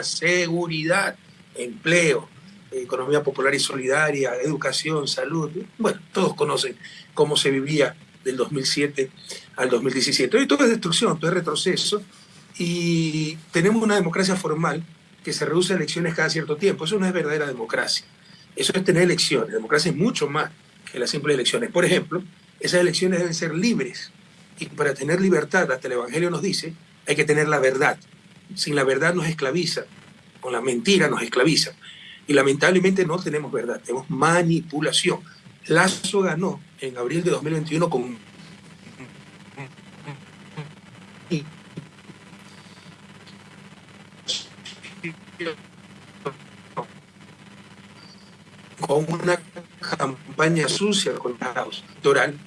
seguridad, empleo, economía popular y solidaria, educación, salud. Bueno, todos conocen cómo se vivía del 2007 al 2017. Hoy todo es destrucción, todo es retroceso y tenemos una democracia formal que se reduce a elecciones cada cierto tiempo. Eso no es verdadera democracia. Eso es tener elecciones. La democracia es mucho más que las simples elecciones. Por ejemplo, esas elecciones deben ser libres. Y para tener libertad, hasta el Evangelio nos dice, hay que tener la verdad. Sin la verdad nos esclaviza, con la mentira nos esclaviza. Y lamentablemente no tenemos verdad, tenemos manipulación. Lazo ganó en abril de 2021 con con una campaña sucia con la electoral,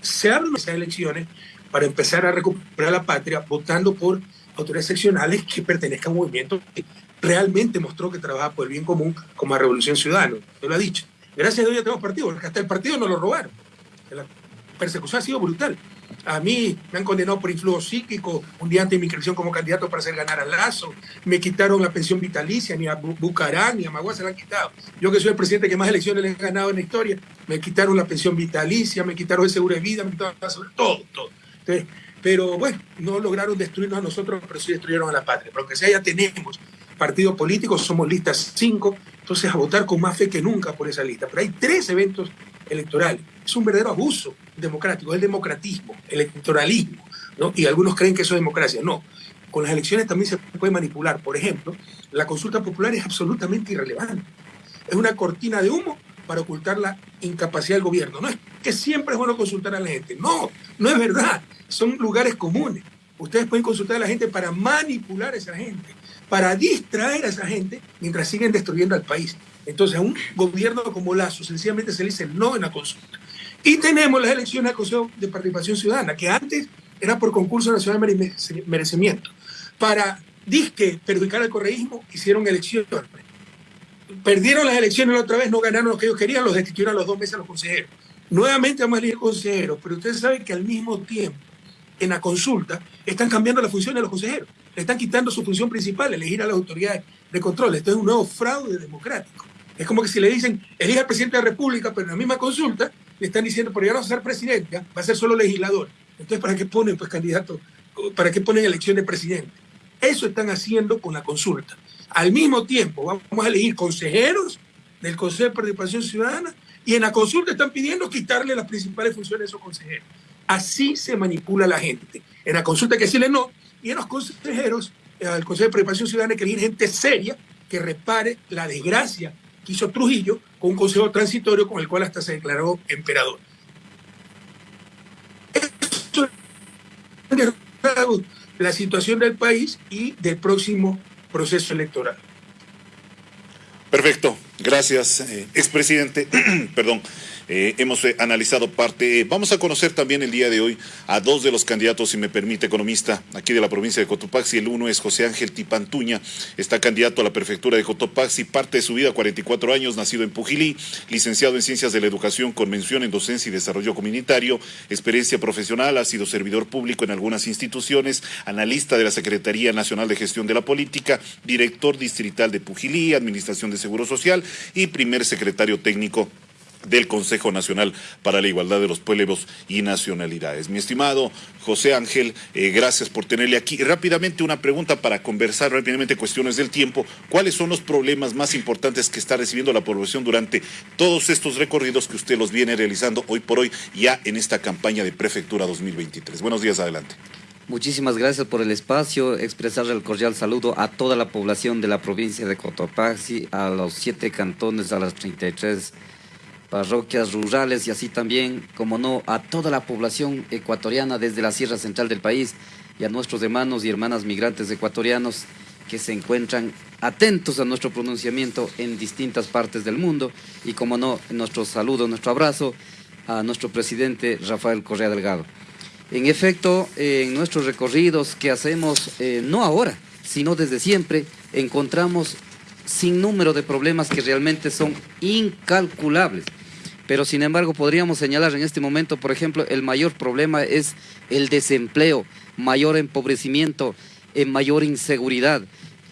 se abren esas elecciones para empezar a recuperar la patria votando por autoridades seccionales que pertenezcan a un movimiento que realmente mostró que trabaja por el bien común como la Revolución Ciudadana. Yo lo ha dicho. Gracias a Dios ya tenemos partido, porque hasta el partido no lo robaron. La persecución ha sido brutal. A mí me han condenado por influjo psíquico un día antes de mi inscripción como candidato para hacer ganar al Lazo. Me quitaron la pensión vitalicia, ni a Bucarán, ni a Magua se la han quitado. Yo que soy el presidente que más elecciones le he ganado en la historia, me quitaron la pensión vitalicia, me quitaron el seguro de vida, me quitaron todo, todo. Pero bueno, no lograron destruirnos a nosotros, pero sí destruyeron a la patria. Porque si ya tenemos partidos políticos, somos listas cinco, entonces a votar con más fe que nunca por esa lista. Pero hay tres eventos electorales. Es un verdadero abuso democrático, el democratismo, el electoralismo, ¿no? Y algunos creen que eso es democracia. No, con las elecciones también se puede manipular. Por ejemplo, la consulta popular es absolutamente irrelevante. Es una cortina de humo para ocultar la incapacidad del gobierno. No es que siempre es bueno consultar a la gente. No, no es verdad. Son lugares comunes. Ustedes pueden consultar a la gente para manipular a esa gente, para distraer a esa gente mientras siguen destruyendo al país. Entonces, a un gobierno como Lazo sencillamente se le dice no en la consulta. Y tenemos las elecciones al Consejo de Participación Ciudadana, que antes era por concurso nacional de merecimiento. Para disque perjudicar al correísmo, hicieron elecciones. Perdieron las elecciones la otra vez, no ganaron lo que ellos querían, los destituyeron a los dos meses a los consejeros. Nuevamente vamos a elegir consejeros, pero ustedes saben que al mismo tiempo, en la consulta, están cambiando la función de los consejeros. Le están quitando su función principal, elegir a las autoridades de control. Esto es un nuevo fraude democrático. Es como que si le dicen, elija al presidente de la República, pero en la misma consulta le están diciendo, por llegar a ser presidente, va a ser solo legislador. Entonces, ¿para qué ponen pues candidatos? ¿Para qué ponen elección de presidente? Eso están haciendo con la consulta. Al mismo tiempo, vamos a elegir consejeros del Consejo de Participación Ciudadana y en la consulta están pidiendo quitarle las principales funciones a esos consejeros. Así se manipula la gente. En la consulta hay que decirle no, y en los consejeros, al Consejo de Participación Ciudadana hay que elegir gente seria que repare la desgracia que hizo Trujillo con un consejo transitorio con el cual hasta se declaró emperador. Esto es la situación del país y del próximo proceso electoral. Perfecto, gracias, eh, expresidente. Perdón. Eh, hemos eh, analizado parte. vamos a conocer también el día de hoy a dos de los candidatos, si me permite, economista aquí de la provincia de Cotopaxi. El uno es José Ángel Tipantuña, está candidato a la prefectura de Cotopaxi, parte de su vida, 44 años, nacido en Pujilí, licenciado en Ciencias de la Educación con mención en Docencia y Desarrollo Comunitario, experiencia profesional, ha sido servidor público en algunas instituciones, analista de la Secretaría Nacional de Gestión de la Política, director distrital de Pujilí, Administración de Seguro Social y primer secretario técnico del Consejo Nacional para la Igualdad de los Pueblos y Nacionalidades. Mi estimado José Ángel, eh, gracias por tenerle aquí. Rápidamente una pregunta para conversar rápidamente cuestiones del tiempo. ¿Cuáles son los problemas más importantes que está recibiendo la población durante todos estos recorridos que usted los viene realizando hoy por hoy ya en esta campaña de Prefectura 2023? Buenos días, adelante. Muchísimas gracias por el espacio, expresar el cordial saludo a toda la población de la provincia de Cotopaxi, a los siete cantones, a las 33 parroquias rurales y así también, como no, a toda la población ecuatoriana desde la Sierra Central del país y a nuestros hermanos y hermanas migrantes ecuatorianos que se encuentran atentos a nuestro pronunciamiento en distintas partes del mundo y como no, nuestro saludo, nuestro abrazo a nuestro presidente Rafael Correa Delgado. En efecto, en nuestros recorridos que hacemos, eh, no ahora, sino desde siempre, encontramos sin número de problemas que realmente son incalculables. Pero sin embargo podríamos señalar en este momento, por ejemplo, el mayor problema es el desempleo, mayor empobrecimiento, eh, mayor inseguridad.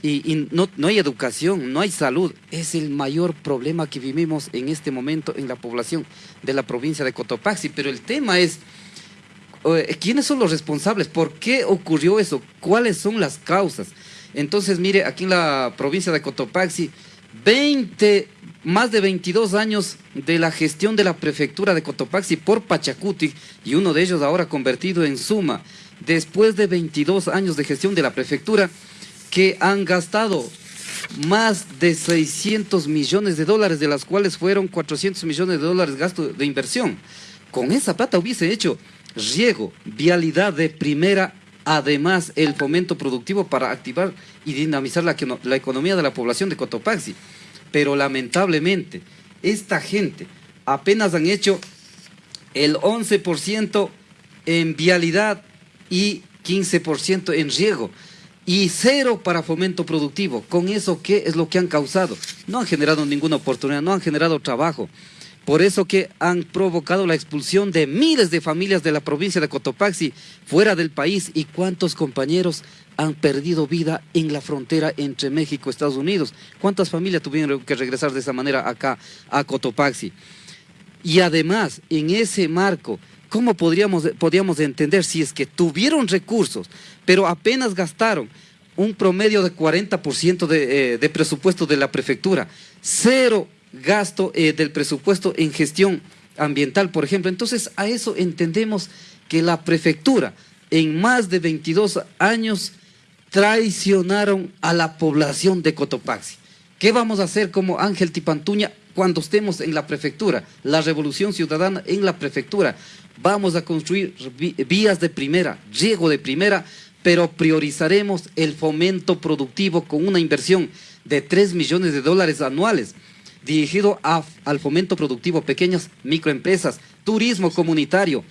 y, no, no, hay educación, no hay salud. Es el mayor problema que vivimos en este momento en la población de la provincia de Cotopaxi. Pero el tema es, eh, ¿quiénes son los responsables? ¿Por qué ocurrió eso? ¿Cuáles son las causas? Entonces, mire, aquí en la provincia de Cotopaxi, 20, más de 22 años de la gestión de la prefectura de Cotopaxi por Pachacuti, y uno de ellos ahora convertido en Suma, después de 22 años de gestión de la prefectura, que han gastado más de 600 millones de dólares, de las cuales fueron 400 millones de dólares gasto de inversión. Con esa plata hubiese hecho riego, vialidad de primera, además el fomento productivo para activar y dinamizar la, la economía de la población de Cotopaxi. Pero lamentablemente, esta gente apenas han hecho el 11% en vialidad y 15% en riego y cero para fomento productivo. ¿Con eso qué es lo que han causado? No han generado ninguna oportunidad, no han generado trabajo. Por eso que han provocado la expulsión de miles de familias de la provincia de Cotopaxi fuera del país y cuántos compañeros han perdido vida en la frontera entre México y Estados Unidos. ¿Cuántas familias tuvieron que regresar de esa manera acá a Cotopaxi? Y además, en ese marco, ¿cómo podríamos, podríamos entender si es que tuvieron recursos pero apenas gastaron un promedio de 40% de, eh, de, presupuesto de la prefectura, cero gasto eh, del presupuesto en gestión ambiental, por ejemplo. Entonces, a eso entendemos que la prefectura en más de 22 años traicionaron a la población de Cotopaxi. ¿Qué vamos a hacer como Ángel Tipantuña cuando estemos en la prefectura? La revolución ciudadana en la prefectura. Vamos a construir vías de primera, riego de primera, pero priorizaremos el fomento productivo con una inversión de 3 millones de dólares anuales dirigido al fomento productivo, pequeñas microempresas, turismo comunitario,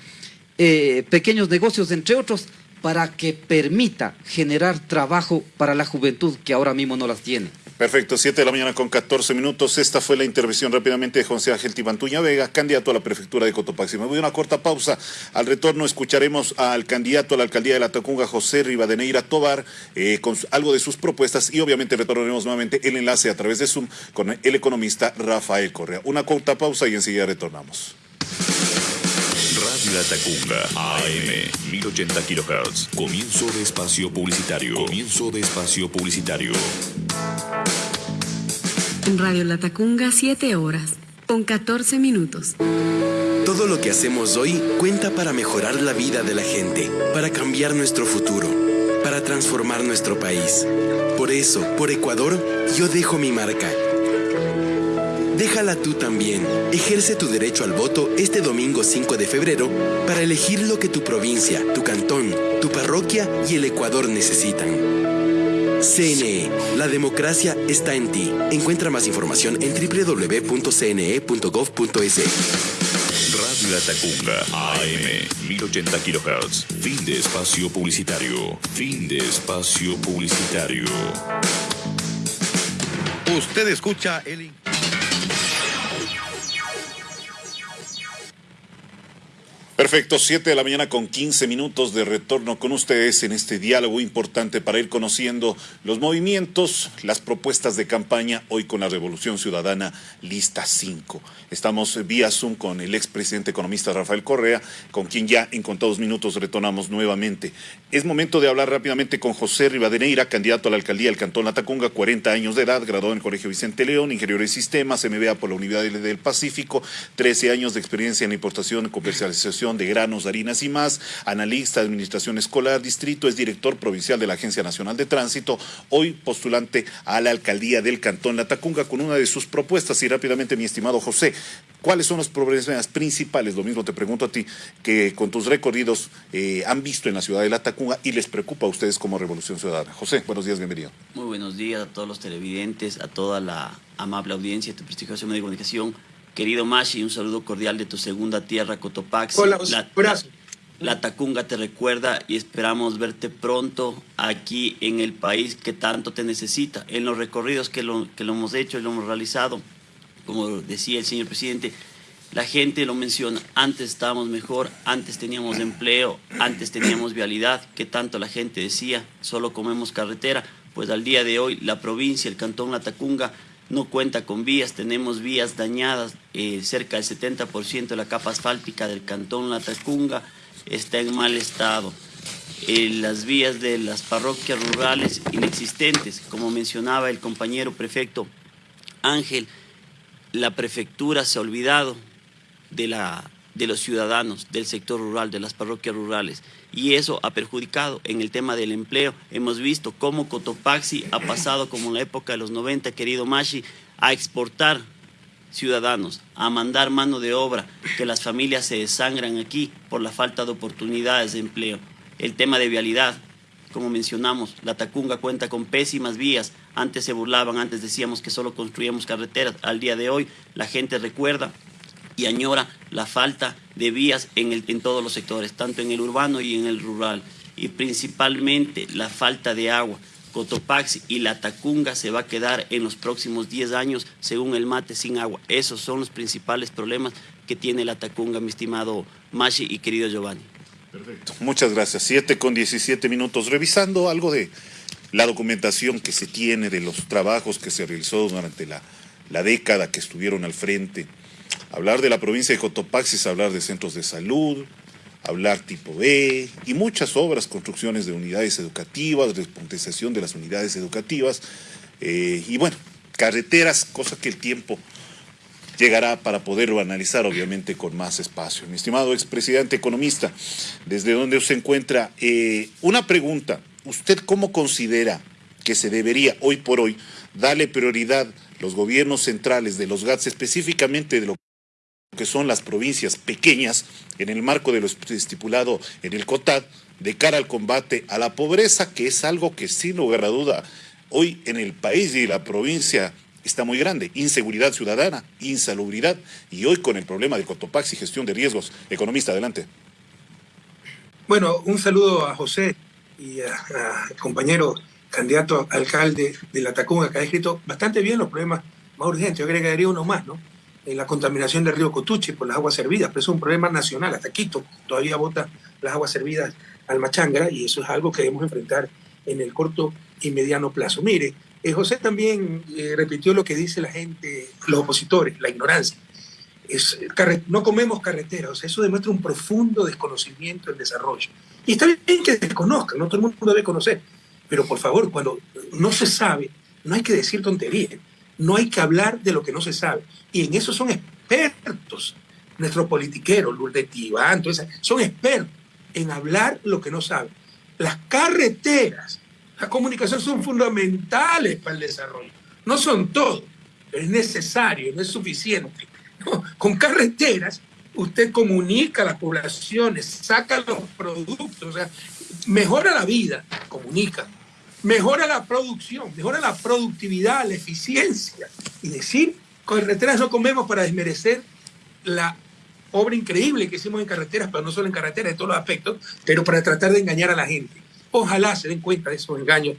eh, pequeños negocios, entre otros, para que permita generar trabajo para la juventud que ahora mismo no las tiene. Perfecto, 7 de la mañana con 14 minutos. Esta fue la intervención rápidamente de José Ángel Tibantuña Vega, candidato a la prefectura de Cotopaxi. Me voy a una corta pausa. Al retorno escucharemos al candidato a la alcaldía de la Tacunga, José Rivadeneira Tobar, eh, con algo de sus propuestas y obviamente retornaremos nuevamente el enlace a través de Zoom con el economista Rafael Correa. Una corta pausa y enseguida retornamos. Radio La Tacunga, AM, 1080 kHz. Comienzo de espacio publicitario. Comienzo de espacio publicitario. Radio La Tacunga, 7 horas, con 14 minutos. Todo lo que hacemos hoy cuenta para mejorar la vida de la gente, para cambiar nuestro futuro, para transformar nuestro país. Por eso, por Ecuador, yo dejo mi marca. Déjala tú también. Ejerce tu derecho al voto este domingo 5 de febrero para elegir lo que tu provincia, tu cantón, tu parroquia y el Ecuador necesitan. CNE, la democracia está en ti. Encuentra más información en www.cne.gov.es. Radio La Tacunga, AM, 1080 kHz. Fin de espacio publicitario. Fin de espacio publicitario. Usted escucha el... Perfecto, 7 de la mañana con 15 minutos de retorno con ustedes en este diálogo importante para ir conociendo los movimientos, las propuestas de campaña hoy con la Revolución Ciudadana Lista 5. Estamos vía Zoom con el expresidente economista Rafael Correa, con quien ya en contados minutos retornamos nuevamente. Es momento de hablar rápidamente con José Rivadeneira, candidato a la alcaldía del Cantón Atacunga, 40 años de edad, graduado en el Colegio Vicente León, ingeniero de sistemas, MBA por la Universidad del Pacífico, 13 años de experiencia en importación y comercialización de Granos, Harinas y más, analista de Administración Escolar Distrito, es director provincial de la Agencia Nacional de Tránsito, hoy postulante a la alcaldía del Cantón La Tacunga con una de sus propuestas. Y rápidamente, mi estimado José, ¿cuáles son los problemas principales? Lo mismo te pregunto a ti, que con tus recorridos eh, han visto en la ciudad de La Tacunga y les preocupa a ustedes como Revolución Ciudadana. José, buenos días, bienvenido. Muy buenos días a todos los televidentes, a toda la amable audiencia de tu prestigiosa medio de comunicación. Querido Mashi, un saludo cordial de tu segunda tierra, Cotopaxi. Hola, la, la, la, Tacunga te recuerda y esperamos verte pronto aquí en el país que tanto te necesita. En los recorridos que lo, que lo hemos hecho y lo hemos realizado, como decía el señor presidente, la gente lo menciona, antes estábamos mejor, antes teníamos empleo, antes teníamos vialidad, que tanto la gente decía, solo comemos carretera. pues al día de hoy la provincia, el cantón Latacunga, no cuenta con vías, tenemos vías dañadas, eh, cerca del 70% de la capa asfáltica del cantón Latacunga está en mal estado. Eh, las vías de las parroquias rurales inexistentes, como mencionaba el compañero prefecto Ángel, la prefectura se ha olvidado de, la, de los ciudadanos del sector rural, de las parroquias rurales, y eso ha perjudicado en el tema del empleo. Hemos visto cómo Cotopaxi ha pasado, como en la época de los 90, querido Mashi, a exportar ciudadanos, a mandar mano de obra, que las familias se desangran aquí por la falta de oportunidades de empleo. El tema de vialidad, como mencionamos, la Tacunga cuenta con pésimas vías. Antes se burlaban, antes decíamos que solo construíamos carreteras. Al día de hoy la gente recuerda y añora la falta de vías en, el, en todos los sectores, tanto en el urbano y en el rural, y principalmente la falta de agua. Cotopaxi y la Tacunga se va a quedar en los próximos 10 años, según el mate, sin agua. Esos son los principales problemas que tiene la Tacunga, mi estimado Mashi y querido Giovanni. Perfecto. Muchas gracias. 7 con 17 minutos. Revisando algo de la documentación que se tiene de los trabajos que se realizó durante la, la década que estuvieron al frente Hablar de la provincia de Cotopaxi es hablar de centros de salud, hablar tipo B y muchas obras, construcciones de unidades educativas, despontización de las unidades educativas eh, y bueno, carreteras, cosa que el tiempo llegará para poderlo analizar obviamente con más espacio. Mi estimado expresidente economista, desde donde se encuentra, eh, una pregunta, ¿usted cómo considera que se debería hoy por hoy darle prioridad los gobiernos centrales de los GATS, específicamente de lo que son las provincias pequeñas, en el marco de lo estipulado en el COTAD, de cara al combate a la pobreza, que es algo que sin lugar a duda hoy en el país y la provincia está muy grande. Inseguridad ciudadana, insalubridad y hoy con el problema de Cotopaxi gestión de riesgos. Economista, adelante. Bueno, un saludo a José y al compañero candidato a alcalde de la Tacunga, que ha escrito bastante bien los problemas más urgentes. Yo agregaría uno más, ¿no? en la contaminación del río Cotuche por las aguas servidas, pero es un problema nacional. Hasta Quito todavía bota las aguas servidas al Machangra y eso es algo que debemos enfrentar en el corto y mediano plazo. Mire, eh, José también eh, repitió lo que dice la gente, los opositores, la ignorancia. Es, no comemos carreteras, eso demuestra un profundo desconocimiento del desarrollo. Y está bien que desconozcan, no todo el mundo debe conocer, pero por favor, cuando no se sabe, no hay que decir tonterías no hay que hablar de lo que no se sabe. Y en eso son expertos nuestros politiqueros, Lourdes Tibán, son expertos en hablar lo que no saben. Las carreteras, la comunicación son fundamentales para el desarrollo. No son todo, pero es necesario, no es suficiente. Con carreteras usted comunica a las poblaciones, saca los productos, o sea, mejora la vida, comunica, mejora la producción, mejora la productividad, la eficiencia. Y decir, carreteras no comemos para desmerecer la obra increíble que hicimos en carreteras, pero no solo en carreteras, en todos los aspectos, pero para tratar de engañar a la gente. Ojalá se den cuenta de esos engaños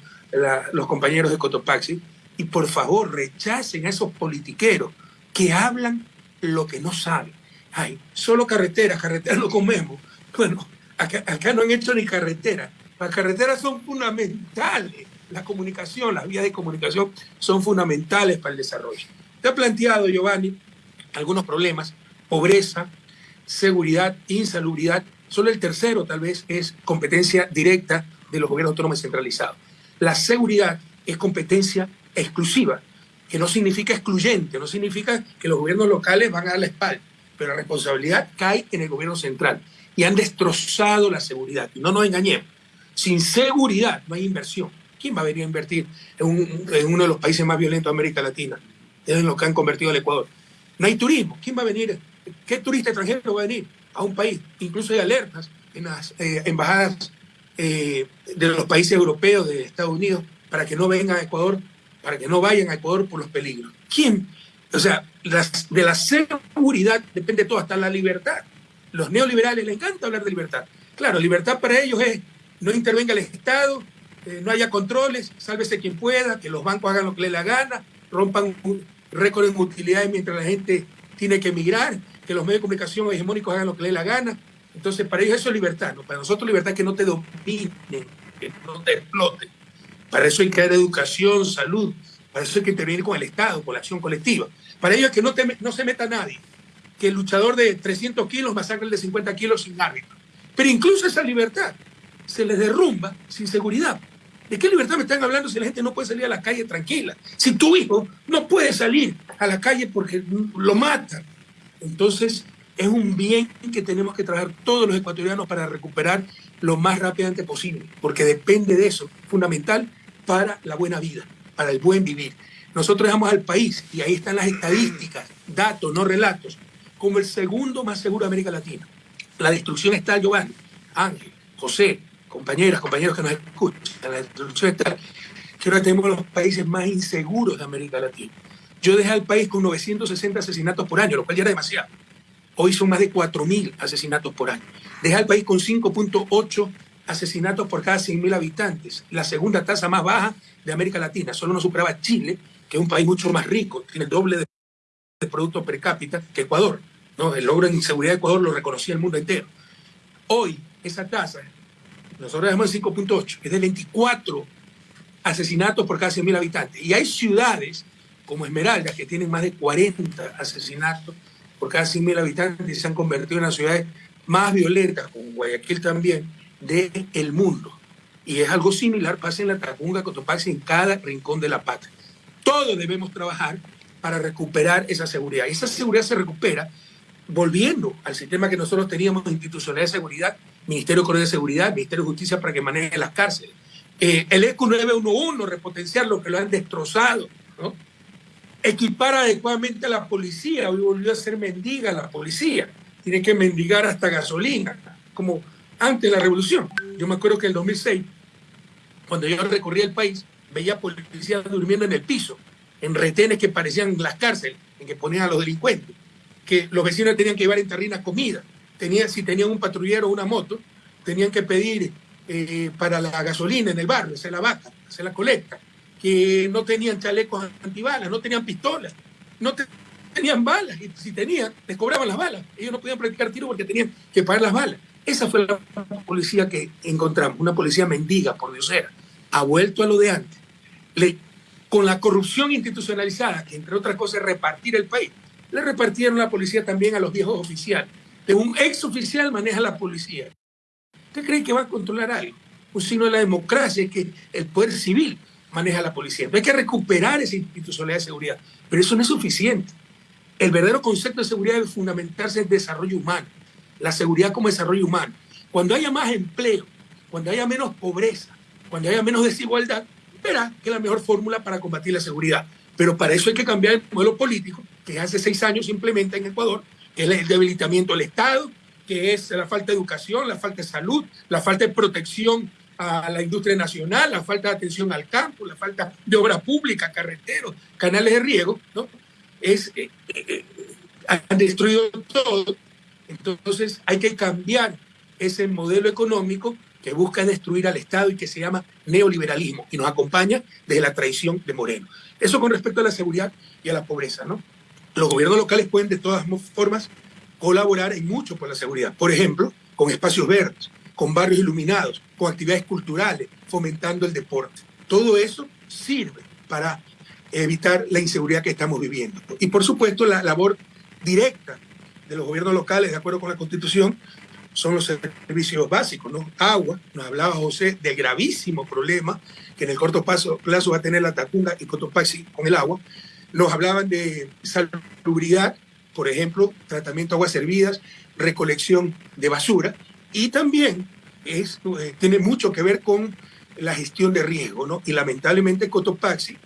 los compañeros de Cotopaxi y por favor rechacen a esos politiqueros que hablan lo que no saben. Ay, solo carreteras, carreteras no comemos. Bueno, acá, acá no han hecho ni carreteras las carreteras son fundamentales, la comunicación, las vías de comunicación son fundamentales para el desarrollo. Te ha planteado, Giovanni, algunos problemas, pobreza, seguridad, insalubridad. Solo el tercero tal vez es competencia directa de los gobiernos autónomos centralizados. La seguridad es competencia exclusiva, que no significa excluyente, no significa que los gobiernos locales van a dar la espalda, pero la responsabilidad cae en el gobierno central y han destrozado la seguridad. No nos engañemos, sin seguridad no hay inversión. ¿Quién va a venir a invertir en, uno de los países más violentos de América Latina? Es lo que han convertido al Ecuador. No hay turismo. ¿Quién va a venir? ¿Qué turista extranjero va a venir a un país? Incluso hay alertas en las eh, embajadas eh, de los países europeos, de Estados Unidos, para que no vengan a Ecuador, para que no vayan a Ecuador por los peligros. ¿Quién? O sea, de la seguridad depende todo, hasta la libertad. Los neoliberales les encanta hablar de libertad. Claro, libertad para ellos es no intervenga el Estado, eh, no haya controles, sálvese quien pueda, que los bancos hagan lo que les la gana, rompan récord en utilidades mientras la gente tiene que emigrar, que los medios de comunicación hegemónicos hagan lo que les la gana. Entonces, para ellos eso es libertad, ¿no? Para nosotros libertad que no te dominen, que no te exploten. Para eso hay que dar educación, salud, para eso hay que intervenir con el Estado, con la acción colectiva. Para ello es que no, no se meta nadie, que el luchador de 300 kilos masacre el de 50 kilos sin árbitro. Pero incluso esa libertad se les derrumba sin seguridad. ¿De qué libertad me están hablando si la gente no puede salir a la calle tranquila? Si tu hijo no puede salir a la calle porque lo matan. Entonces, es un bien que tenemos que trabajar todos los ecuatorianos para recuperar lo más rápidamente posible, porque depende de eso, fundamental para la buena vida, para el buen vivir. Nosotros dejamos al país, y ahí están las estadísticas, datos, no relatos, como el segundo más seguro de América Latina. La destrucción está, Giovanni, Ángel, José, compañeras, compañeros que nos escuchan, la destrucción está, que ahora tenemos los países más inseguros de América Latina. Yo dejé al país con 960 asesinatos por año, lo cual ya era demasiado. Hoy son más de 4.000 asesinatos por año. Deja al país con 5.8 asesinatos por cada 100.000 habitantes, la segunda tasa más baja de América Latina. Solo nos superaba Chile, que es un país mucho más rico, tiene el doble de producto per cápita que Ecuador. ¿no? El logro en seguridad de Ecuador lo reconocía el mundo entero. Hoy, esa tasa, nosotros dejamos el 5.8, es de 24 asesinatos por cada 100.000 habitantes. Y hay ciudades como Esmeralda, que tienen más de 40 asesinatos por cada 100.000 habitantes y se han convertido en las ciudades más violentas, como Guayaquil también, del mundo. Y es algo similar, pasa en la Tacunga, Cotopaxi, en cada rincón de la patria. Todos debemos trabajar para recuperar esa seguridad. Y esa seguridad se recupera volviendo al sistema que nosotros teníamos institucional de seguridad, Ministerio de Seguridad, Ministerio de Justicia para que maneje las cárceles. Eh, el ECU 911, repotenciar lo que lo han destrozado, ¿no? equipar adecuadamente a la policía. Hoy volvió a ser mendiga la policía. Tiene que mendigar hasta gasolina, como antes de la revolución. Yo me acuerdo que en el 2006, cuando yo recorría el país, veía policías durmiendo en el piso, en retenes que parecían las cárceles, en que ponían a los delincuentes, que los vecinos tenían que llevar en terrina comida. Tenía, si tenían un patrullero o una moto, tenían que pedir eh, para la gasolina en el barrio, hacer la vaca, hacer la colecta que no tenían chalecos antibalas, no tenían pistolas, no tenían balas, y si tenían, les cobraban las balas. Ellos no podían practicar tiro porque tenían que pagar las balas. Esa fue la policía que encontramos, una policía mendiga, por Dios era. Ha vuelto a lo de antes. Le, con la corrupción institucionalizada, que entre otras cosas repartir el país, le repartieron la policía también a los viejos oficiales. Un ex oficial maneja la policía. ¿Usted cree que va a controlar algo? Un signo de la democracia es que el poder civil maneja la policía. hay que recuperar esa institucionalidad de seguridad, pero eso no es suficiente. El verdadero concepto de seguridad debe fundamentarse en desarrollo humano, la seguridad como desarrollo humano. Cuando haya más empleo, cuando haya menos pobreza, cuando haya menos desigualdad, verá que es la mejor fórmula para combatir la seguridad. Pero para eso hay que cambiar el modelo político que hace seis años se implementa en Ecuador, que es el debilitamiento del Estado, que es la falta de educación, la falta de salud, la falta de protección a la industria nacional, la falta de atención al campo, la falta de obra pública, carreteros, canales de riego, ¿no? Es, eh, eh, eh, han destruido todo. Entonces hay que cambiar ese modelo económico que busca destruir al Estado y que se llama neoliberalismo y nos acompaña desde la traición de Moreno. Eso con respecto a la seguridad y a la pobreza, ¿no? Los gobiernos locales pueden de todas formas colaborar en mucho por la seguridad. Por ejemplo, con espacios verdes, con barrios iluminados, con actividades culturales, fomentando el deporte. Todo eso sirve para evitar la inseguridad que estamos viviendo. Y por supuesto la labor directa de los gobiernos locales, de acuerdo con la Constitución, son los servicios básicos, ¿no? Agua, nos hablaba José del gravísimo problema que en el corto plazo, plazo va a tener la Tacunga y Cotopaxi con el agua. Nos hablaban de salubridad, por ejemplo, tratamiento de aguas servidas, recolección de basura, y también es, eh, tiene mucho que ver con la gestión de riesgo, ¿no? Y lamentablemente Cotopaxi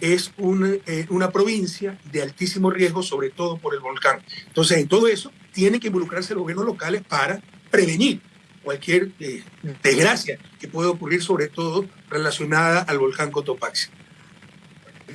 es eh, una provincia de altísimo riesgo, sobre todo por el volcán. Entonces, en todo eso, tienen que involucrarse los gobiernos locales para prevenir cualquier eh, desgracia que pueda ocurrir, sobre todo relacionada al volcán Cotopaxi.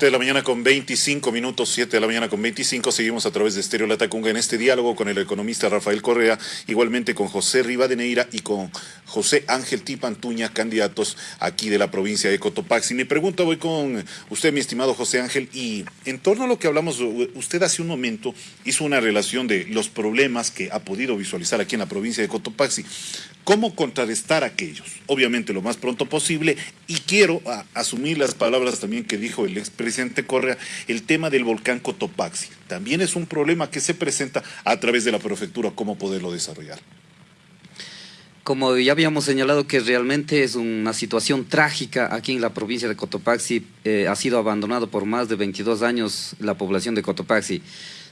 De la mañana con 25 minutos, 7 de la mañana con 25, seguimos a través de Estéreo Latacunga en este diálogo con el economista Rafael Correa, igualmente con José Rivadeneira y con José Ángel Tipantuña, candidatos aquí de la provincia de Cotopaxi. Mi pregunta voy con usted, mi estimado José Ángel, y en torno a lo que hablamos, usted hace un momento hizo una relación de los problemas que ha podido visualizar aquí en la provincia de Cotopaxi. ¿Cómo contrarrestar aquellos? Obviamente lo más pronto posible y quiero asumir las palabras también que dijo el expresidente Correa, el tema del volcán Cotopaxi. También es un problema que se presenta a través de la prefectura, cómo poderlo desarrollar. Como ya habíamos señalado que realmente es una situación trágica aquí en la provincia de Cotopaxi, eh, ha sido abandonado por más de 22 años la población de Cotopaxi.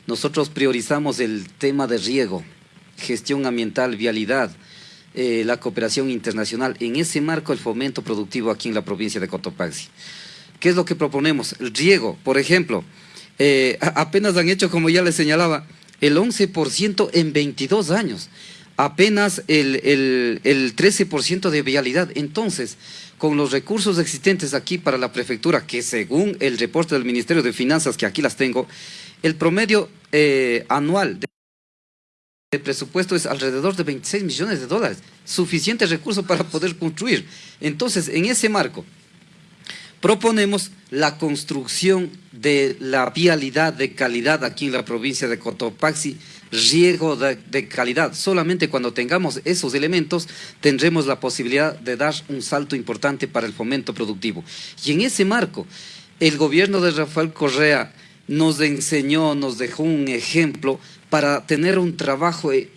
Nosotros priorizamos el tema de riego, gestión ambiental, vialidad, eh, la cooperación internacional, en ese marco el fomento productivo aquí en la provincia de Cotopaxi. ¿Qué es lo que proponemos? El riego, por ejemplo, eh, apenas han hecho, como ya les señalaba, el 11% en 22 años, apenas el, el, el 13% de vialidad. Entonces, con los recursos existentes aquí para la prefectura, que según el reporte del Ministerio de Finanzas, que aquí las tengo, el promedio eh, anual de presupuesto es alrededor de 26 millones de dólares, suficiente recurso para poder construir. Entonces, en ese marco, proponemos la construcción de la vialidad de calidad aquí en la provincia de Cotopaxi, riego de, calidad. Solamente cuando tengamos esos elementos tendremos la posibilidad de dar un salto importante para el fomento productivo. Y en ese marco, el gobierno de Rafael Correa nos enseñó, nos dejó un ejemplo para tener un trabajo e,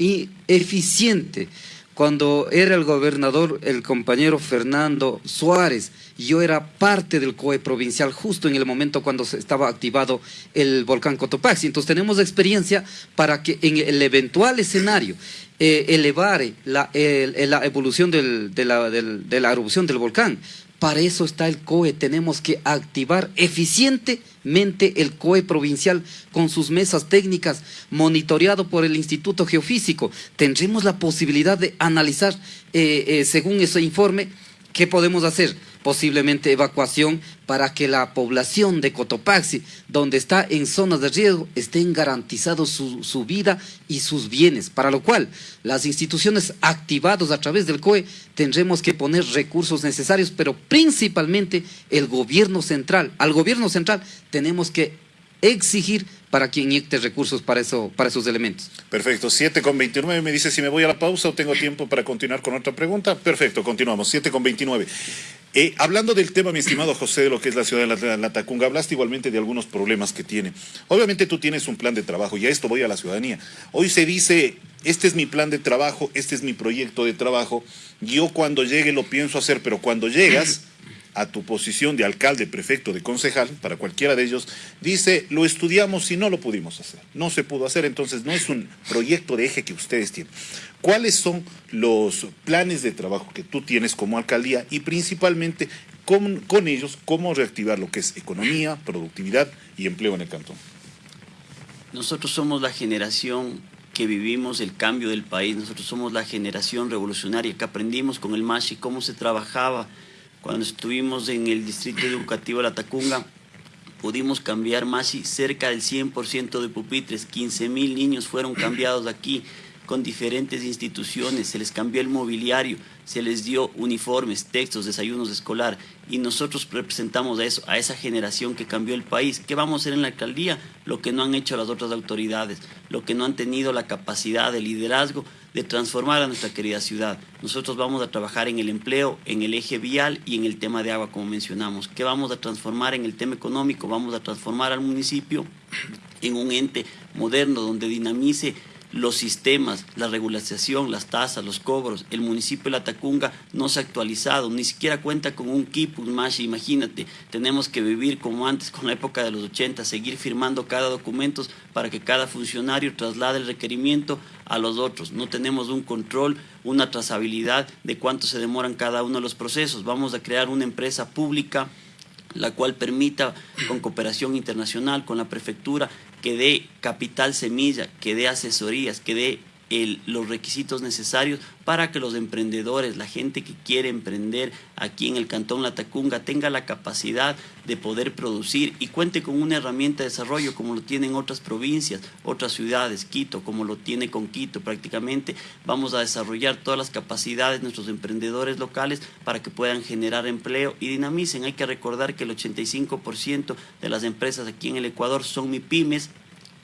eficiente. Cuando era el gobernador el compañero Fernando Suárez, yo era parte del COE provincial justo en el momento cuando se estaba activado el volcán Cotopaxi. Entonces tenemos experiencia para que en el eventual escenario eh, elevar la, la evolución de, la, de la erupción del volcán, para eso está el COE. Tenemos que activar eficientemente el COE provincial con sus mesas técnicas, monitoreado por el Instituto Geofísico. Tendremos la posibilidad de analizar, eh, eh, según ese informe, qué podemos hacer posiblemente evacuación para que la población de Cotopaxi, donde está en zonas de riesgo, estén garantizados su, su, vida y sus bienes, para lo cual las instituciones activadas a través del COE tendremos que poner recursos necesarios, pero principalmente el gobierno central. Al gobierno central tenemos que exigir para que inyecte recursos para, eso, para esos elementos. Perfecto, 7 con 29 me dice si me voy a la pausa o tengo tiempo para continuar con otra pregunta. Perfecto, continuamos, 7 con 29. Eh, hablando del tema, mi estimado José, de lo que es la ciudad de la, la, hablaste igualmente de algunos problemas que tiene. Obviamente tú tienes un plan de trabajo y a esto voy a la ciudadanía. Hoy se dice, este es mi plan de trabajo, este es mi proyecto de trabajo, yo cuando llegue lo pienso hacer, pero cuando llegas a tu posición de alcalde, prefecto, de concejal, para cualquiera de ellos, dice, lo estudiamos y no lo pudimos hacer. No se pudo hacer, entonces no es un proyecto de eje que ustedes tienen. ¿Cuáles son los planes de trabajo que tú tienes como alcaldía y principalmente con, ellos cómo reactivar lo que es economía, productividad y empleo en el cantón? Nosotros somos la generación que vivimos el cambio del país, nosotros somos la generación revolucionaria que aprendimos con el MASHI cómo se trabajaba cuando estuvimos en el Distrito Educativo La Tacunga, pudimos cambiar más cerca del 100% de pupitres. 15 mil niños fueron cambiados aquí con diferentes instituciones, se les cambió el mobiliario, se les dio uniformes, textos, desayunos escolar y nosotros representamos a eso, a esa generación que cambió el país. ¿Qué vamos a hacer en la alcaldía? Lo que no han hecho las otras autoridades, lo que no han tenido la capacidad de liderazgo de transformar a nuestra querida ciudad. Nosotros vamos a trabajar en el empleo, en el eje vial y en el tema de agua, como mencionamos. ¿Qué vamos a transformar en el tema económico? Vamos a transformar al municipio en un ente moderno donde dinamice los sistemas, la regulación, las tasas, los cobros. El municipio de La Tacunga no se ha actualizado, ni siquiera cuenta con un KIP, un imagínate. Tenemos que vivir como antes, con la época de los 80, seguir firmando cada documento para que cada funcionario traslade el requerimiento a los otros. No tenemos un control, una trazabilidad de cuánto se demoran cada uno de los procesos. Vamos a crear una empresa pública la cual permita, con cooperación internacional, con la prefectura, que dé capital semilla, que dé asesorías, que dé los requisitos necesarios para que los emprendedores, la gente que quiere emprender aquí en el Cantón Latacunga tenga la capacidad de poder producir y cuente con una herramienta de desarrollo como lo tienen otras provincias, otras ciudades, Quito, como lo tiene con Quito prácticamente. Vamos a desarrollar todas las capacidades de nuestros emprendedores locales para que puedan generar empleo y dinamicen. Hay que recordar que el 85% de las empresas aquí en el Ecuador son MIPIMES,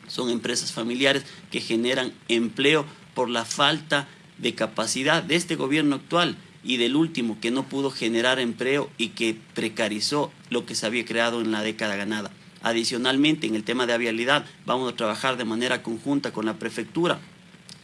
son empresas familiares que generan empleo por la falta de capacidad de este gobierno actual y del último que no pudo generar empleo y que precarizó lo que se había creado en la década ganada. Adicionalmente, en el tema de vialidad, vamos a trabajar de manera conjunta con la prefectura.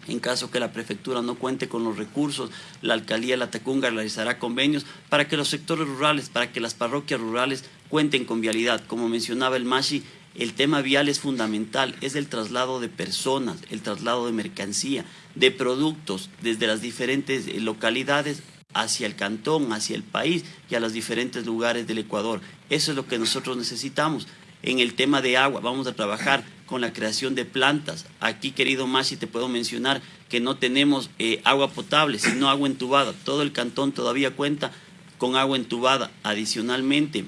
En caso que la prefectura no cuente con los recursos, la alcaldía de La Tacunga realizará convenios para que los sectores rurales, para que las parroquias rurales cuenten con vialidad. Como mencionaba el Mashi, el tema vial es fundamental, es el traslado de personas, el traslado de mercancía, de productos desde las diferentes eh, localidades hacia el cantón, hacia el país y a los diferentes lugares del Ecuador. Eso es lo que nosotros necesitamos. En el tema de agua, vamos a trabajar con la creación de plantas. Aquí, querido Masi, te puedo mencionar que no tenemos eh, agua potable, sino agua entubada. Todo el cantón todavía cuenta con agua entubada. Adicionalmente,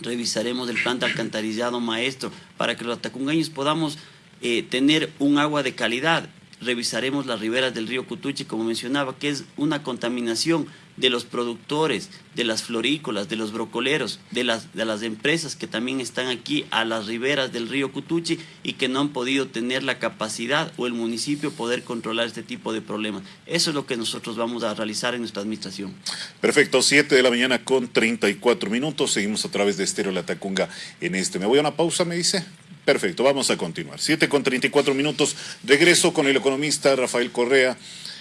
revisaremos el plan alcantarillado maestro para que los atacungaños podamos eh, tener un agua de calidad. Revisaremos las riberas del río Cutuchi, como mencionaba, que es una contaminación de los productores, de las florícolas, de los brocoleros, de las, de las empresas que también están aquí a las riberas del río Cutuchi y que no han podido tener la capacidad o el municipio poder controlar este tipo de problemas. Eso es lo que nosotros vamos a realizar en nuestra administración. Perfecto, 7 de la mañana con 34 minutos. Seguimos a través de Estéreo La Tacunga en este. ¿Me voy a una pausa, me dice? Perfecto, vamos a continuar. 7 con 34 minutos. Regreso con el economista Rafael Correa,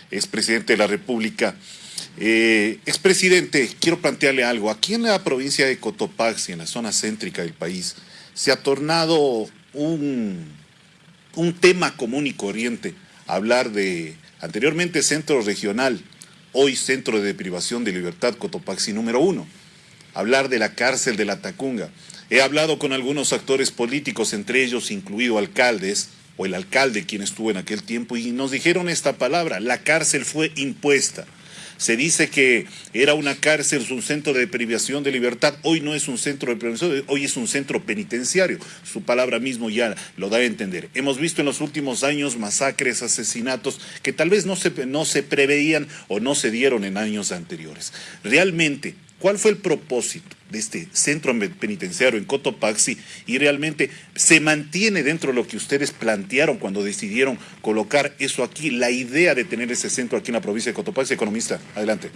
es presidente de la República. Eh, expresidente, quiero plantearle algo. Aquí en la provincia de Cotopaxi, en la zona céntrica del país, se ha tornado un, un tema común y corriente hablar de anteriormente centro regional, hoy centro de privación de libertad Cotopaxi número uno. Hablar de la cárcel de la Tacunga. He hablado con algunos actores políticos, entre ellos incluido alcaldes, o el alcalde quien estuvo en aquel tiempo, y nos dijeron esta palabra, la cárcel fue impuesta. Se dice que era una cárcel, un centro de privación de libertad. Hoy no es un centro de privación, hoy es un centro penitenciario. Su palabra mismo ya lo da a entender. Hemos visto en los últimos años masacres, asesinatos que tal vez no se, no se preveían o no se dieron en años anteriores. Realmente, ¿cuál fue el propósito? De este centro penitenciario en Cotopaxi y realmente se mantiene dentro de lo que ustedes plantearon cuando decidieron colocar eso aquí, la idea de tener ese centro aquí en la provincia de Cotopaxi. Economista, adelante.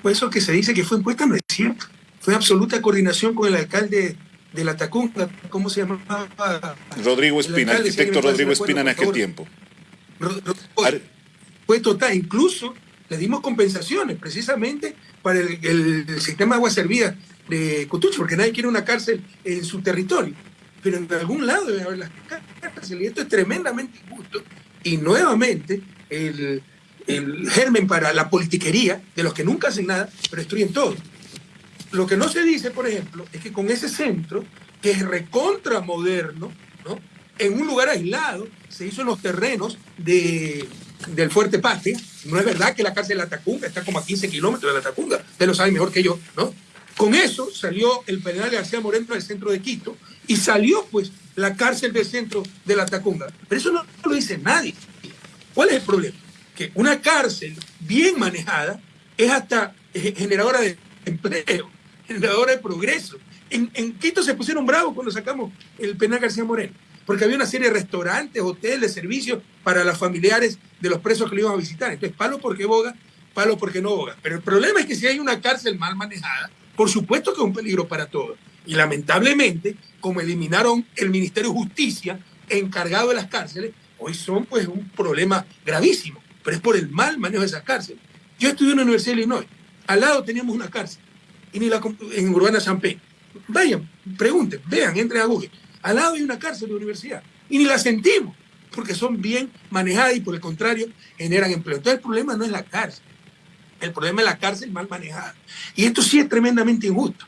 Pues eso que se dice que fue impuesta no es cierto. Fue absoluta coordinación con el alcalde de la Tacunga, ¿cómo se llamaba? Rodrigo Espina, el arquitecto Rodrigo Espina en aquel tiempo. Fue total, incluso le dimos compensaciones precisamente para el, sistema de agua servida de Cotuche, porque nadie quiere una cárcel en su territorio. Pero en algún lado debe haber las cárceles, y esto es tremendamente injusto. Y nuevamente, el, germen para la politiquería de los que nunca hacen nada, pero destruyen todo. Lo que no se dice, por ejemplo, es que con ese centro, que es recontra moderno, ¿no? en un lugar aislado, se hizo en los terrenos de del Fuerte Patria. No es verdad que la cárcel de la Tacunga está como a 15 kilómetros de la Tacunga. Usted lo sabe mejor que yo, ¿no? Con eso salió el penal de García Moreno del centro de Quito y salió pues la cárcel del centro de la Tacunga. Pero eso no, lo dice nadie. ¿Cuál es el problema? Que una cárcel bien manejada es hasta generadora de empleo, generadora de progreso. En, en Quito se pusieron bravos cuando sacamos el penal García Moreno porque había una serie de restaurantes, hoteles, servicios para los familiares de los presos que lo iban a visitar. Entonces, palo porque boga, palo porque no boga. Pero el problema es que si hay una cárcel mal manejada, por supuesto que es un peligro para todos. Y lamentablemente, como eliminaron el Ministerio de Justicia encargado de las cárceles, hoy son pues un problema gravísimo, pero es por el mal manejo de esas cárceles. Yo estudié en la Universidad de Illinois, al lado teníamos una cárcel, y ni la, en Urbana Pedro. Vayan, pregunten, vean, entren a Google. Al lado hay una cárcel de universidad y ni la sentimos porque son bien manejadas y por el contrario generan empleo. Entonces el problema no es la cárcel, el problema es la cárcel mal manejada. Y esto sí es tremendamente injusto,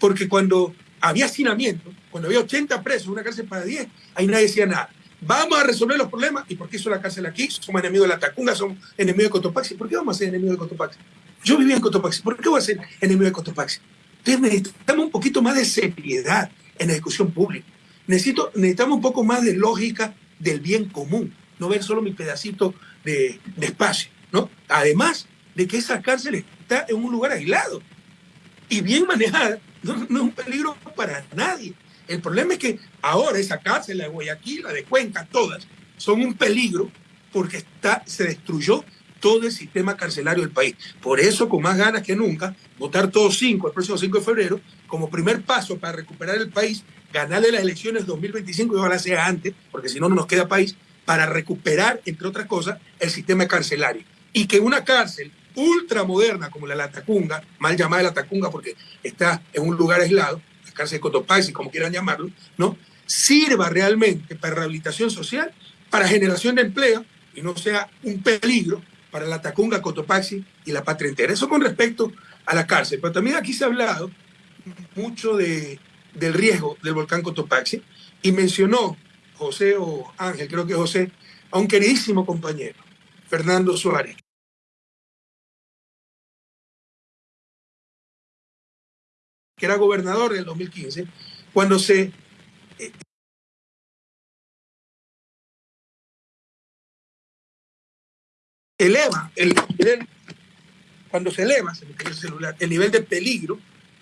porque cuando había hacinamiento, cuando había 80 presos una cárcel para 10, ahí nadie decía nada. vamos a resolver los problemas. ¿Y por qué hizo la cárcel aquí? Somos enemigos de la Tacunga, somos enemigos de Cotopaxi. ¿Por qué vamos a ser enemigos de Cotopaxi? Yo vivía en Cotopaxi, ¿por qué voy a ser enemigo de Cotopaxi? Entonces necesitamos un poquito más de seriedad en la discusión pública. Necesito, necesitamos un poco más de lógica del bien común, no ver solo mi pedacito de, de espacio, ¿no? Además de que esa cárcel está en un lugar aislado y bien manejada, no, no es un peligro para nadie. El problema es que ahora esa cárcel, la de Guayaquil, la de Cuenca, todas, son un peligro porque está, se destruyó todo el sistema carcelario del país. Por eso, con más ganas que nunca, votar todos cinco el próximo 5 de febrero como primer paso para recuperar el país, ganarle las elecciones 2025 y ojalá sea antes, porque si no, no nos queda país, para recuperar, entre otras cosas, el sistema carcelario. Y que una cárcel ultramoderna como la de la Tacunga, mal llamada la Tacunga porque está en un lugar aislado, la cárcel de Cotopaxi, como quieran llamarlo, ¿no? sirva realmente para rehabilitación social, para generación de empleo y no sea un peligro para la Tacunga, Cotopaxi y la patria entera. Eso con respecto a la cárcel. Pero también aquí se ha hablado mucho de, del riesgo del volcán Cotopaxi y mencionó José o Ángel, creo que José, a un queridísimo compañero, Fernando Suárez, que era gobernador del 2015, cuando se eh, eleva el nivel, cuando se eleva, el celular, el nivel de peligro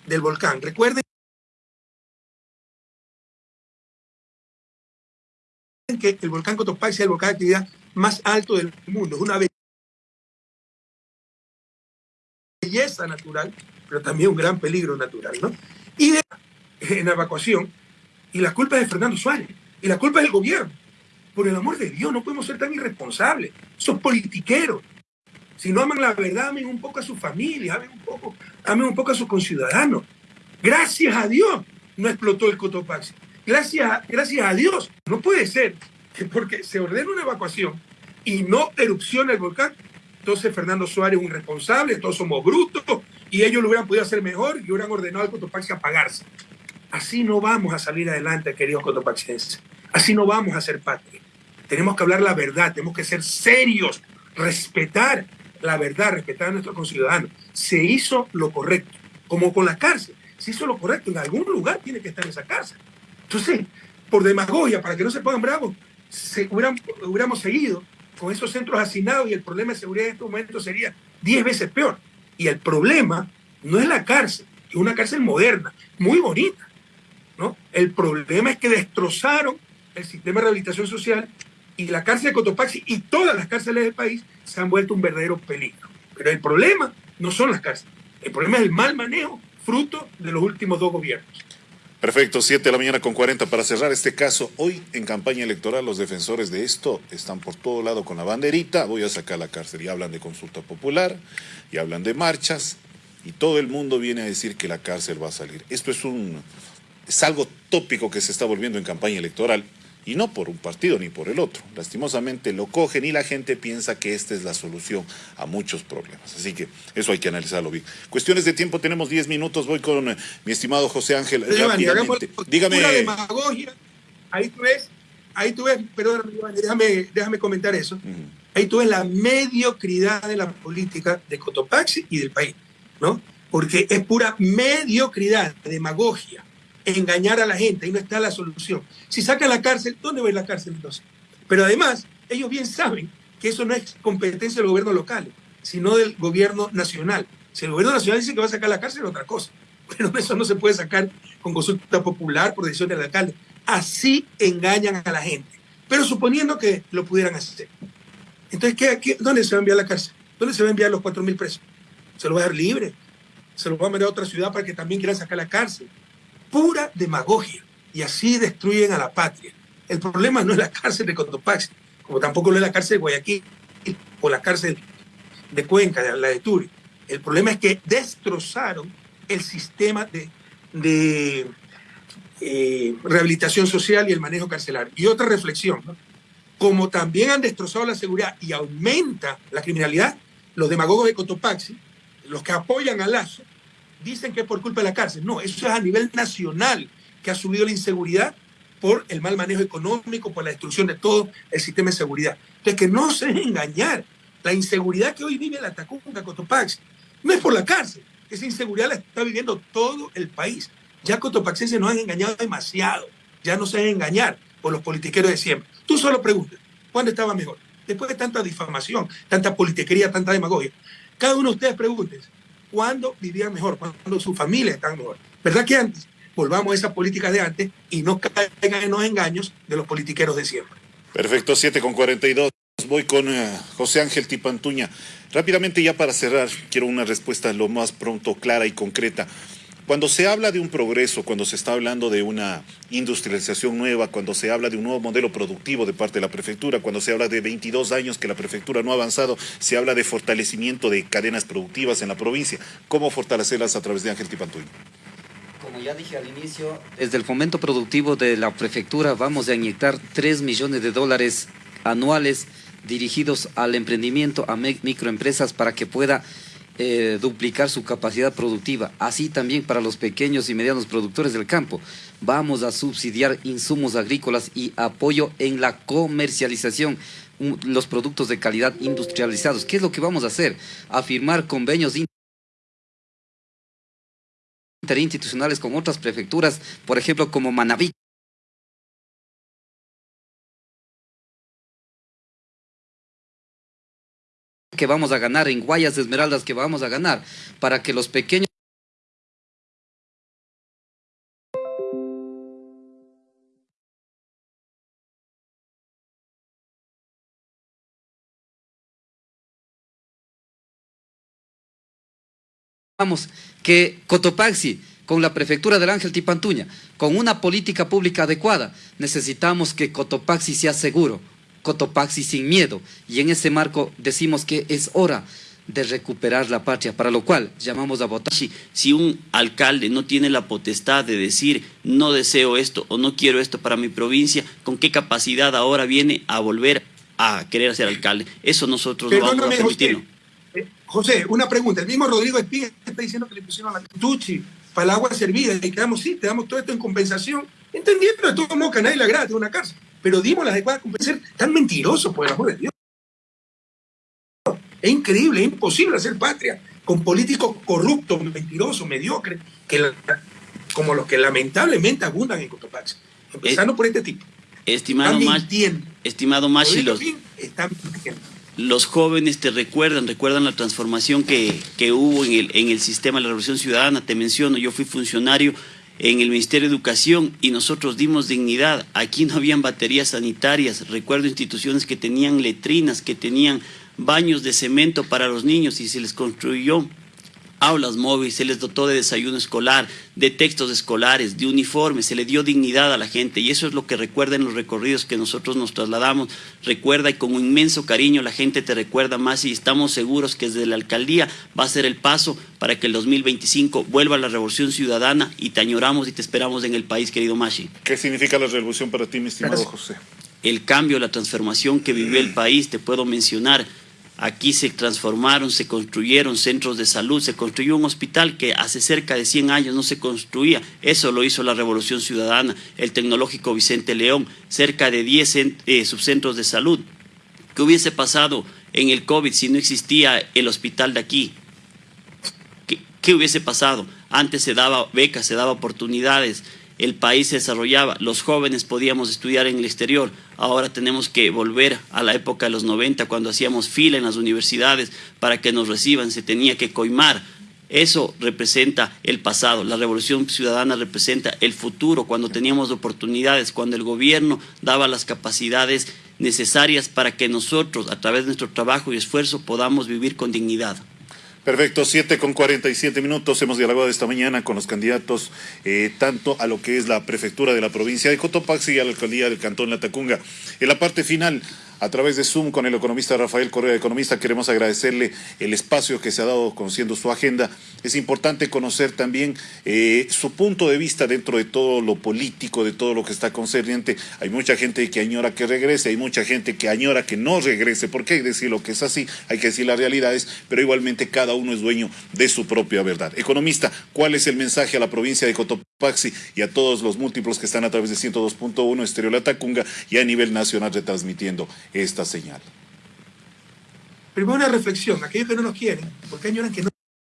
del volcán. Recuerden que el volcán Cotopaxi es el volcán de actividad más alto del mundo. Es una belleza natural pero también un gran peligro natural, ¿no? Y en evacuación, y la culpa es de Fernando Suárez, y la culpa es del gobierno. Por el amor de Dios, no podemos ser tan irresponsables. Son politiqueros. Si no aman la verdad, amen un poco a su familia, amen un poco, amen un poco a sus conciudadanos. Gracias a Dios no explotó el Cotopaxi. Gracias, gracias a Dios. No puede ser que porque se ordena una evacuación y no erupciona el volcán, entonces Fernando Suárez es un irresponsable, todos somos brutos, y ellos lo hubieran podido hacer mejor y hubieran ordenado al Cotopaxi apagarse. Así no vamos a salir adelante, queridos cotopaxienses. Así no vamos a ser patria. Tenemos que hablar la verdad, tenemos que ser serios, respetar la verdad, respetar a nuestros conciudadanos. Se hizo lo correcto, como con la cárcel. Se hizo lo correcto, en algún lugar tiene que estar esa cárcel. Entonces, por demagogia, para que no se pongan bravos, hubiéramos seguido con esos centros hacinados y el problema de seguridad en estos momentos sería 10 veces peor. Y el problema no es la cárcel, es una cárcel moderna, muy bonita. ¿no? El problema es que destrozaron el sistema de rehabilitación social y la cárcel de Cotopaxi y todas las cárceles del país se han vuelto un verdadero peligro. Pero el problema no son las cárceles, el problema es el mal manejo fruto de los últimos dos gobiernos. Perfecto, 7 de la mañana con 40 para cerrar este caso. Hoy en campaña electoral los defensores de esto están por todo lado con la banderita, voy a sacar la cárcel y hablan de consulta popular y hablan de marchas y todo el mundo viene a decir que la cárcel va a salir. Esto es un es algo tópico que se está volviendo en campaña electoral y no por un partido ni por el otro. Lastimosamente lo cogen y la gente piensa que esta es la solución a muchos problemas. Así que eso hay que analizarlo bien. Cuestiones de tiempo, tenemos 10 minutos. Voy con eh, mi estimado José Ángel. Dígame. Demagogia. Ahí tú ves, ahí tú ves, perdón, déjame, déjame comentar eso. Ahí tú ves la mediocridad de la política de Cotopaxi y del país, ¿no? Porque es pura mediocridad, demagogia engañar a la gente, ahí no está la solución. Si sacan la cárcel, ¿dónde va a ir la cárcel entonces? Pero además, ellos bien saben que eso no es competencia del gobierno local, sino del gobierno nacional. Si el gobierno nacional dice que va a sacar la cárcel, otra cosa. Pero eso no se puede sacar con consulta popular por decisión del alcalde. Así engañan a la gente. Pero suponiendo que lo pudieran hacer. Entonces, ¿qué, dónde se va a enviar la cárcel? ¿Dónde se va a enviar los 4.000 presos? ¿Se lo va a dar libre? ¿Se lo va a mandar a otra ciudad para que también quieran sacar la cárcel? Pura demagogia y así destruyen a la patria. El problema no es la cárcel de Cotopaxi, como tampoco lo es la cárcel de Guayaquil o la cárcel de Cuenca, la de Turi. El problema es que destrozaron el sistema de, eh, rehabilitación social y el manejo carcelario. Y otra reflexión, como también han destrozado la seguridad y aumenta la criminalidad, los demagogos de Cotopaxi, los que apoyan a Lazo, dicen que es por culpa de la cárcel. No, eso es a nivel nacional que ha subido la inseguridad por el mal manejo económico, por la destrucción de todo el sistema de seguridad. Entonces, que no se engañar. La inseguridad que hoy vive la Tacunga, Cotopaxi, no es por la cárcel. Esa inseguridad la está viviendo todo el país. Ya cotopaxenses nos han engañado demasiado. Ya no se dejen engañar por los politiqueros de siempre. Tú solo preguntas, ¿cuándo estaba mejor? Después de tanta difamación, tanta politiquería, tanta demagogia. Cada uno de ustedes pregunten, ¿cuándo vivía mejor? ¿Cuándo su familia estaba mejor? ¿Verdad que antes? volvamos a esa política de antes y no caigan en los engaños de los politiqueros de siempre. Perfecto, 7 con 42. Voy con eh, José Ángel Tipantuña. Rápidamente, ya para cerrar, quiero una respuesta lo más pronto, clara y concreta. Cuando se habla de un progreso, cuando se está hablando de una industrialización nueva, cuando se habla de un nuevo modelo productivo de parte de la prefectura, cuando se habla de 22 años que la prefectura no ha avanzado, se habla de fortalecimiento de cadenas productivas en la provincia. ¿Cómo fortalecerlas a través de Ángel Tipantuña? como ya dije al inicio, desde el fomento productivo de la prefectura vamos a inyectar 3 millones de dólares anuales dirigidos al emprendimiento, a microempresas para que pueda eh, duplicar su capacidad productiva. Así también para los pequeños y medianos productores del campo. Vamos a subsidiar insumos agrícolas y apoyo en la comercialización los productos de calidad industrializados. ¿Qué es lo que vamos a hacer? A firmar convenios interinstitucionales con otras prefecturas, por ejemplo, como Manabí. Que vamos a ganar, en Guayas Esmeraldas que vamos a ganar, para que los pequeños que Cotopaxi, con la prefectura del Ángel Tipantuña, con una política pública adecuada, necesitamos que Cotopaxi sea seguro, Cotopaxi sin miedo. Y en ese marco decimos que es hora de recuperar la patria, para lo cual llamamos a votar. Si un alcalde no tiene la potestad de decir no deseo esto o no quiero esto para mi provincia, ¿con qué capacidad ahora viene a volver a querer ser alcalde? Eso nosotros no vamos a permitirlo. José, una pregunta. El mismo Rodrigo Espiga está diciendo que le pusieron la tuchi para el agua servida y quedamos, sí, te damos todo esto en compensación, entendiendo de todo modo que nadie le agrada de una cárcel, pero dimos las adecuadas compensación. Tan mentiroso, por el amor de Dios. Es increíble, es imposible hacer patria con políticos corruptos, mentirosos, mediocres, que como los que lamentablemente abundan en Cotopaxi. Empezando por este tipo. Estimado Más, estimado Machi, los, jóvenes te recuerdan, recuerdan la transformación que, hubo en el, en el sistema de la Revolución Ciudadana. Te menciono, yo fui funcionario en el Ministerio de Educación y nosotros dimos dignidad. Aquí no habían baterías sanitarias. Recuerdo instituciones que tenían letrinas, que tenían baños de cemento para los niños y se les construyó aulas móviles, se les dotó de desayuno escolar, de textos escolares, de uniformes, se le dio dignidad a la gente y eso es lo que recuerda en los recorridos que nosotros nos trasladamos. Recuerda y con un inmenso cariño la gente te recuerda más y estamos seguros que desde la alcaldía va a ser el paso para que el 2025 vuelva la revolución ciudadana y te añoramos y te esperamos en el país, querido Mashi. ¿Qué significa la revolución para ti, mi estimado José? El cambio, la transformación que vivió el país, te puedo mencionar Aquí se transformaron, se construyeron centros de salud, se construyó un hospital que hace cerca de 100 años no se construía. Eso lo hizo la Revolución Ciudadana, el Tecnológico Vicente León, cerca de 10 eh, subcentros de salud. ¿Qué hubiese pasado en el COVID si no existía el hospital de aquí? ¿Qué, qué hubiese pasado? Antes se daba becas, se daba oportunidades, el país se desarrollaba, los jóvenes podíamos estudiar en el exterior, ahora tenemos que volver a la época de los 90 cuando hacíamos fila en las universidades para que nos reciban, se tenía que coimar. Eso representa el pasado, la revolución ciudadana representa el futuro, cuando teníamos oportunidades, cuando el gobierno daba las capacidades necesarias para que nosotros, a través de nuestro trabajo y esfuerzo, podamos vivir con dignidad. Perfecto, 7 con 47 minutos. Hemos dialogado esta mañana con los candidatos eh, tanto a lo que es la prefectura de la provincia de Cotopaxi y a la alcaldía del cantón Latacunga. En la parte final, a través de Zoom con el economista Rafael Correa, economista. Queremos agradecerle el espacio que se ha dado conociendo su agenda. Es importante conocer también eh, su punto de vista dentro de todo lo político, de todo lo que está concerniente. Hay mucha gente que añora que regrese, hay mucha gente que añora que no regrese. ¿Por qué decir lo que es así? Hay que decir las realidades, pero igualmente cada uno es dueño de su propia verdad. Economista, ¿cuál es el mensaje a la provincia de Cotopaxi y a todos los múltiplos que están a través de 102.1 Estereo La Tacunga y a nivel nacional retransmitiendo esta señal? Primero una reflexión, aquellos que no nos quieren, ¿por qué añoran que no,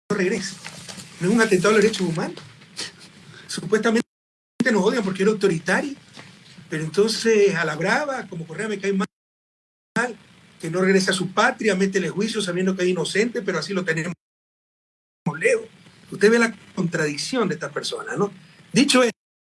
regrese? ¿No es un atentado a los derechos humanos? Supuestamente nos odian porque era autoritario, pero entonces a la brava, como Correa me cae mal, que no regrese a su patria, métele juicio sabiendo que es inocente, pero así lo tenemos leo. Usted ve la contradicción de esta persona, ¿no? Dicho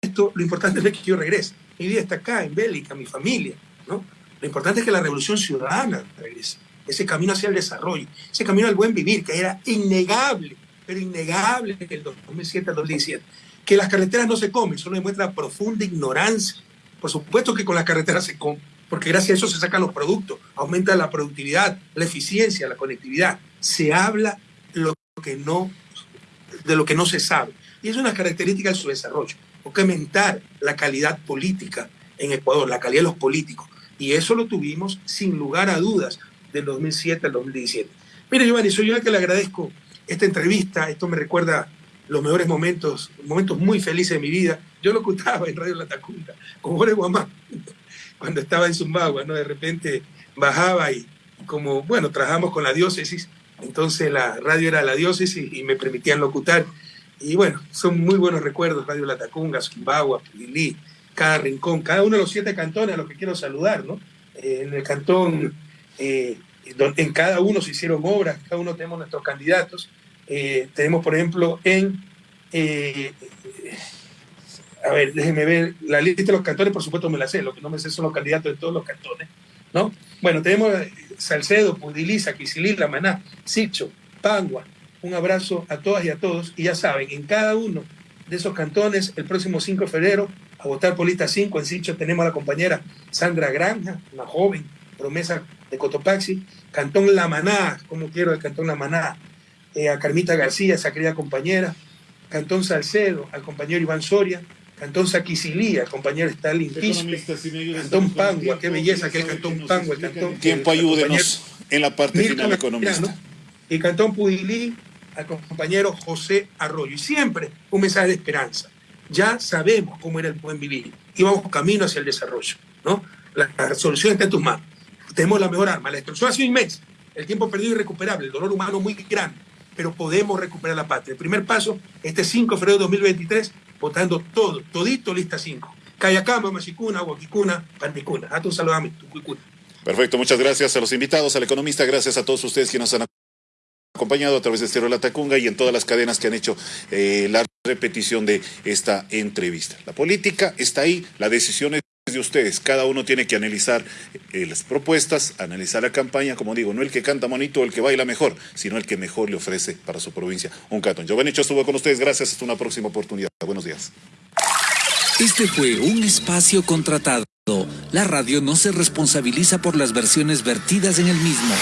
esto, lo importante es que yo regrese. Mi vida está acá, en Bélica, mi familia, ¿no? Lo importante es que la revolución ciudadana regrese. Ese camino hacia el desarrollo, ese camino al buen vivir, que era innegable, pero innegable en el 2007 al 2017. Que las carreteras no se comen, eso demuestra profunda ignorancia. Por supuesto que con las carreteras se come, porque gracias a eso se sacan los productos, aumenta la productividad, la eficiencia, la conectividad. Se habla que de lo que no se sabe. Y es una característica de su desarrollo. aumentar la calidad política en Ecuador, la calidad de los políticos. Y eso lo tuvimos sin lugar a dudas del 2007 al 2017. Mire, Giovanni, soy yo el que le agradezco esta entrevista. Esto me recuerda los mejores momentos, momentos muy felices de mi vida. Yo lo ocultaba en Radio La Tacunga, con Jorge Guamán, cuando estaba en Zumbagua, ¿no? De repente bajaba y como, bueno, trabajamos con la diócesis, entonces la radio era la diócesis y me permitían locutar. Y bueno, son muy buenos recuerdos, Radio La Tacunga, Zumbagua, Lili, cada rincón, cada uno de los siete cantones a los que quiero saludar, ¿no? Eh, en el cantón, eh, en cada uno se hicieron obras, cada uno tenemos nuestros candidatos. Eh, tenemos, por ejemplo, en... a ver, déjenme ver, la lista de los cantones, por supuesto me la sé, lo que no me sé son los candidatos de todos los cantones, ¿no? Bueno, tenemos Salcedo, Pudiliza, Quisilila, Maná, Sicho, Pangua. Un abrazo a todas y a todos. Y ya saben, en cada uno de esos cantones, el próximo 5 de febrero, a votar por lista 5, en Sicho tenemos a la compañera Sandra Granja, una joven promesa de Cotopaxi. Cantón La Maná, como quiero el Cantón La Maná, eh, a Carmita García, esa querida compañera. Cantón Salcedo, al compañero Iván Soria. Cantón Saquisilía, el compañero Stalin Quispe, Cantón Pangua, qué belleza que es Cantón Pangua, el Cantón... Tiempo, ayúdenos en la parte final económica. Y Cantón Pudilí, al compañero José Arroyo. Y siempre un mensaje de esperanza. Ya sabemos cómo era el buen vivir y vamos camino hacia el desarrollo, ¿no? La, la solución está en tus manos. Tenemos la mejor arma. La destrucción ha sido inmensa, el tiempo perdido irrecuperable, el dolor humano muy grande, pero podemos recuperar la patria. El primer paso, este 5 de febrero de 2023, votando todo, todito lista 5. Cayacama, Machicuna, Huaquicuna, Panticuna. A tu saludame, tu Perfecto, muchas gracias a los invitados, al economista, gracias a todos ustedes que nos han acompañado a través de Estero La Tacunga y en todas las cadenas que han hecho eh, la repetición de esta entrevista. La política está ahí, la decisión es de ustedes. Cada uno tiene que analizar eh, las propuestas, analizar la campaña, como digo, no el que canta bonito o el que baila mejor, sino el que mejor le ofrece para su provincia un catón. Giovanni estuvo con ustedes, gracias, hasta una próxima oportunidad. Buenos días. Este fue un espacio contratado. La radio no se responsabiliza por las versiones vertidas en el mismo.